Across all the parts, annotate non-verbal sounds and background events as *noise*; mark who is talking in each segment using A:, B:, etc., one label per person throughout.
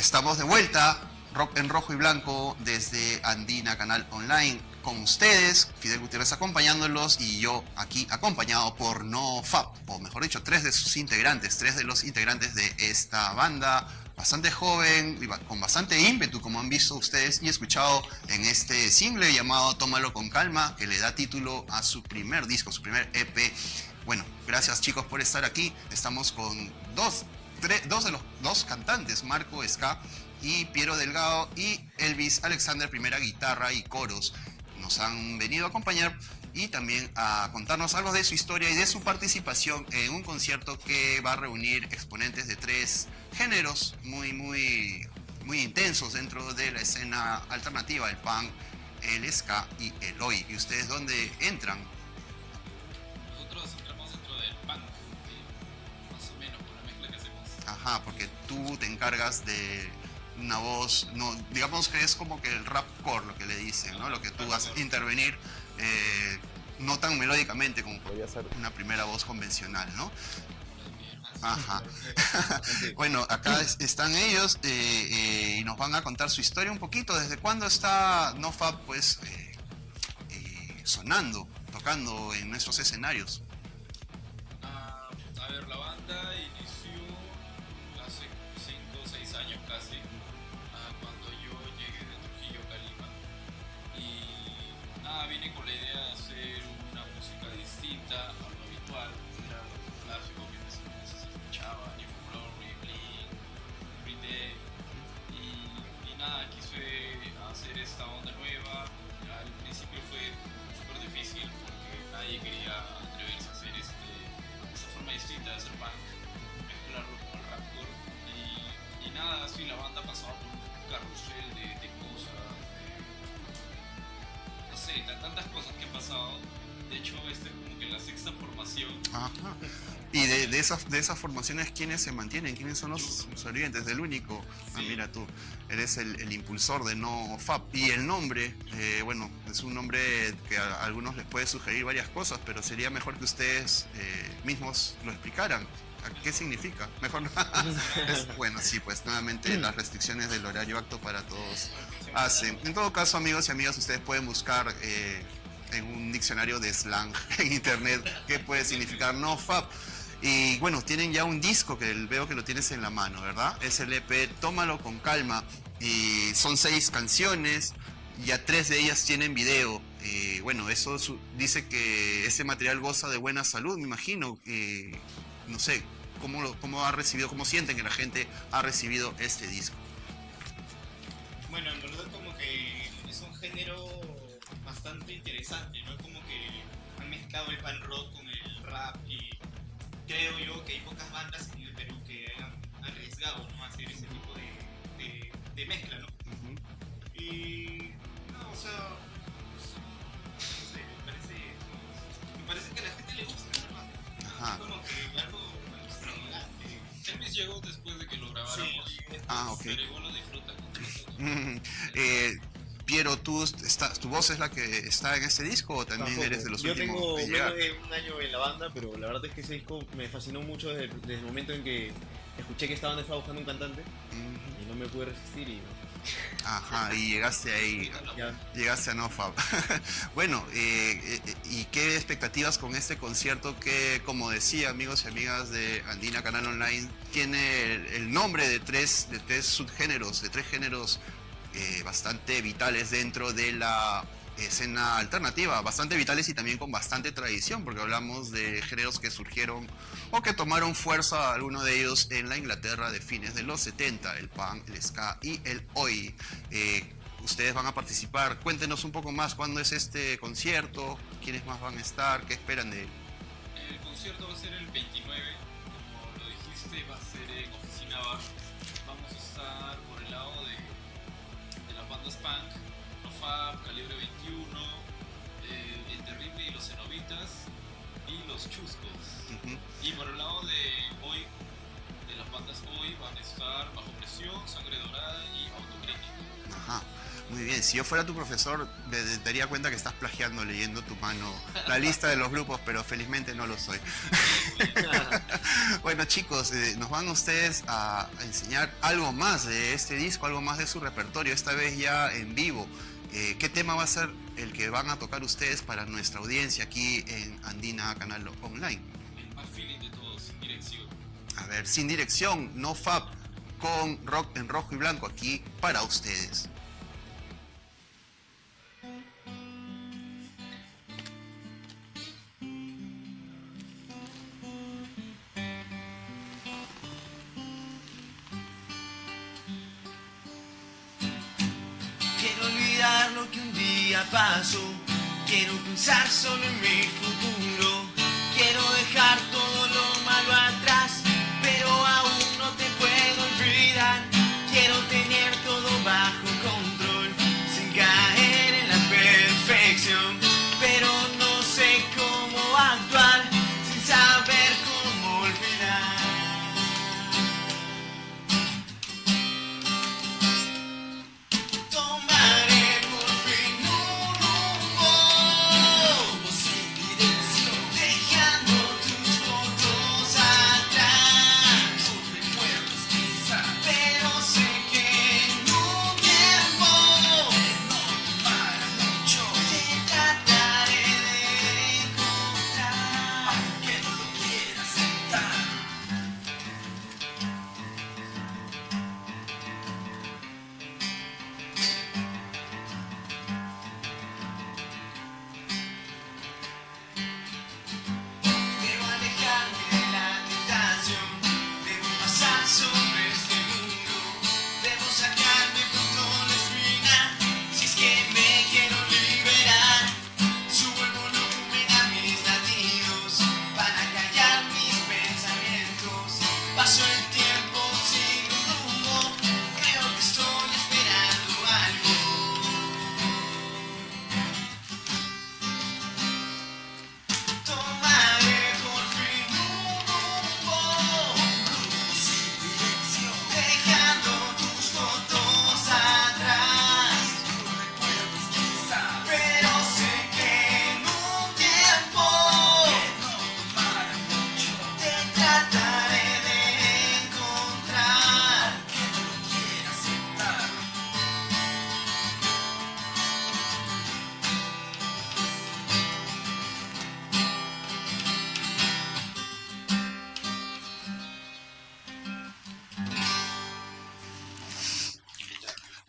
A: Estamos de vuelta, rock en rojo y blanco, desde Andina Canal Online, con ustedes, Fidel Gutiérrez acompañándolos y yo aquí acompañado por No Fab, o mejor dicho, tres de sus integrantes, tres de los integrantes de esta banda bastante joven, con bastante ímpetu, como han visto ustedes y escuchado en este single llamado Tómalo con calma, que le da título a su primer disco, su primer EP. Bueno, gracias chicos por estar aquí. Estamos con dos, dos de los dos cantantes, Marco Ska y Piero Delgado y Elvis Alexander, primera guitarra y coros. Nos han venido a acompañar y también a contarnos algo de su historia y de su participación en un concierto que va a reunir exponentes de tres géneros muy, muy, muy intensos dentro de la escena alternativa, el punk, el ska y el oi. ¿Y ustedes dónde entran? Tú te encargas de una voz, no, digamos que es como que el rap core lo que le dicen, ¿no? Lo que tú vas a intervenir eh, no tan melódicamente como podría ser una primera voz convencional, ¿no? Ajá. *laughs* bueno, acá están ellos eh, eh, y nos van a contar su historia un poquito. ¿Desde cuándo está NoFab pues sonando, tocando en nuestros escenarios?
B: Ah, a ver, la banda nada, vine con la idea de hacer una música distinta a lo habitual, era lo clásico que se escuchaba, New Glory, Blink, Green Day. Y, y nada, quise hacer esta onda nueva. Al principio fue súper difícil porque nadie quería
A: Ajá. Y de, de esas, de esas formaciones, ¿quiénes se mantienen? ¿Quiénes son los sobrevivientes? Del único. Ah, mira tú, eres el, el impulsor de No Fab. Y el nombre, eh, bueno, es un nombre que a algunos les puede sugerir varias cosas, pero sería mejor que ustedes eh, mismos lo explicaran. ¿A ¿Qué significa? Mejor no. *laughs* Es- bueno, sí, pues nuevamente las restricciones del horario acto para todos hacen. En todo caso, amigos y amigas, ustedes pueden buscar eh, en un diccionario de slang *laughs* en internet qué puede significar no fab. Y bueno, tienen ya un disco que veo que lo tienes en la mano, ¿verdad? Es EP Tómalo con calma. Y son seis canciones, ya tres de ellas tienen video. Bueno, eso dice que ese material goza de buena salud, me imagino. No sé, ¿cómo, lo- ¿cómo ha recibido, cómo sienten que la gente ha recibido este disco?
C: Interesante, ¿no? Es como que han mezclado el pan rock con el rap y creo yo que hay pocas bandas en el Perú que hayan arriesgado, ¿no? A hacer ese tipo de, de, de mezcla, ¿no? Y... No, o sea... pues, No sé, me parece... Me parece que a la gente le gusta, ¿verdad?
A: Ajá.
C: Es como que algo extravagante.
B: Elvis llegó después de que lo grabáramos.
C: Sí,
A: Ah, ok.
B: Pero igual lo disfruta con nosotros.
A: Mm, eh, Piero, ¿tú estás, ¿tu voz es la que está en este disco o también
D: Tampoco.
A: eres de los
D: Yo
A: últimos
D: tengo
A: en llegar?
D: menos de un año en la banda, pero la verdad es que ese disco me fascinó mucho desde, desde el momento en que escuché que esta banda estaba buscando un cantante
A: Mm,
D: y no me pude resistir y
A: Ajá, y llegaste ahí, *laughs* llegaste a NoFab. *laughs* bueno, eh, eh, ¿y qué expectativas con este concierto que, como decía, amigos y amigas de Andina Canal Online, tiene el, el nombre de tres, de tres subgéneros, de tres géneros eh, bastante vitales dentro de la escena alternativa, bastante vitales y también con bastante tradición, porque hablamos de géneros que surgieron o que tomaron fuerza, algunos de ellos en la Inglaterra de fines de los 70, el punk, el ska y el oi. Eh, ustedes van a participar, cuéntenos un poco más cuándo es este concierto, quiénes más van a estar, qué esperan de él.
B: El concierto va a ser el 29, como lo dijiste, va a ser en Oficina Bar.
A: Si yo fuera tu profesor, me daría cuenta que estás plagiando leyendo tu mano la lista de los grupos, pero felizmente no lo soy. *laughs* bueno chicos, eh, nos van ustedes a, a enseñar algo más de este disco, algo más de su repertorio, esta vez ya en vivo. Eh, ¿Qué tema va a ser el que van a tocar ustedes para nuestra audiencia aquí en Andina Canal Online?
B: El más feeling de todos, sin dirección.
A: A ver, sin dirección, no fab, con rock en rojo y blanco aquí para ustedes.
E: Día pasó. Quiero pensar solo en mi futuro. Quiero dejar todo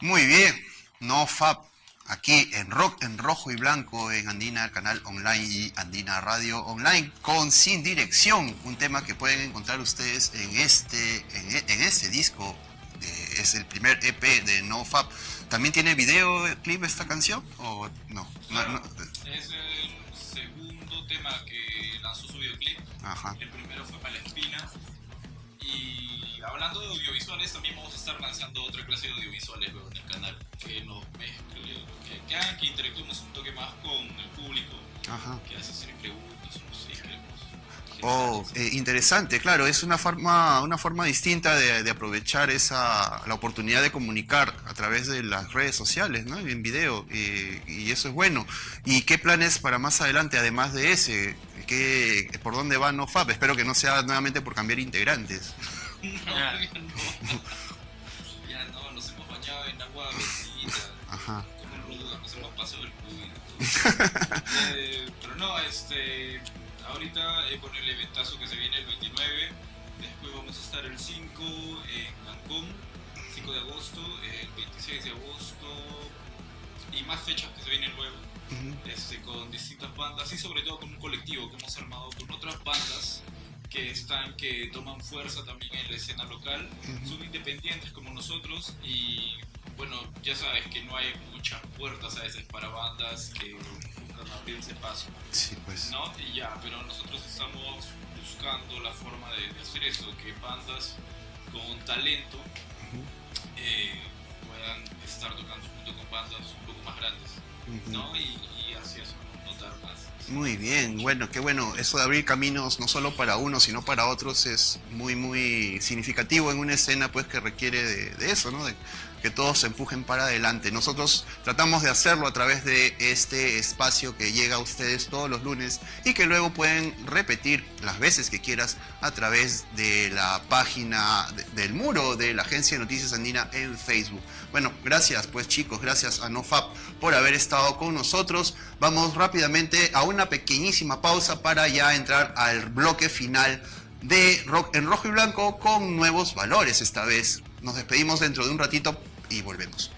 A: Muy bien, no fab, aquí en rock en rojo y blanco en Andina Canal Online y Andina Radio Online con Sin Dirección, un tema que pueden encontrar ustedes en este, en, e- en este disco, eh, es el primer EP de No Fab. ¿También tiene video clip esta canción o no? No, no,
B: Es el segundo tema que lanzó su videoclip.
A: Ajá.
B: El primero fue espina. Y hablando de audiovisuales, también vamos a estar lanzando otra clase de audiovisuales luego en el canal. Que nos mezcle, que, que hagan que interactuemos un toque más con el público.
A: Ajá.
B: Que hace hacer preguntas, no sé, queremos.
A: Oh, eh, interesante, claro, es una forma, una forma distinta de, de aprovechar esa, la oportunidad de comunicar a través de las redes sociales, ¿no? En video, eh, y eso es bueno. ¿Y qué planes para más adelante, además de ese? ¿Qué, ¿Por dónde va NoFap? Espero que no sea nuevamente por cambiar integrantes.
B: No, *laughs* ya no. Ya no, nos hemos bañado en agua bendita.
A: Ajá.
B: Con ruda, nos hemos pasado el cuy. *laughs* eh, pero no, este. Ahorita eh, con el eventazo que se viene el 29, después vamos a estar el 5 en Cancún, 5 de agosto, el 26 de agosto y más fechas que se vienen luego.
A: Ujú.
B: este, con distintas bandas y sobre todo con un colectivo que hemos armado con otras bandas que están que toman fuerza también en la escena local son independientes como nosotros y bueno ya sabes que no hay muchas puertas a veces para bandas que buscan abrirse paso
A: Sí, pues.
B: ¿no? y ya pero nosotros estamos buscando la forma de, de hacer eso que bandas con talento eh, puedan estar tocando junto con bandas un poco más grandes. ¿no? Y, y así es notar más.
A: Muy bien, bueno, qué bueno. Eso de abrir caminos no solo para uno, sino para otros es muy, muy significativo en una escena pues que requiere de, de eso, ¿no? De, que todos se empujen para adelante. Nosotros tratamos de hacerlo a través de este espacio que llega a ustedes todos los lunes y que luego pueden repetir las veces que quieras a través de la página de- del muro de la Agencia de Noticias Andina en Facebook. Bueno, gracias pues chicos, gracias a NoFap por haber estado con nosotros. Vamos rápidamente a una pequeñísima pausa para ya entrar al bloque final de Rock en Rojo y Blanco con nuevos valores esta vez. Nos despedimos dentro de un ratito y volvemos.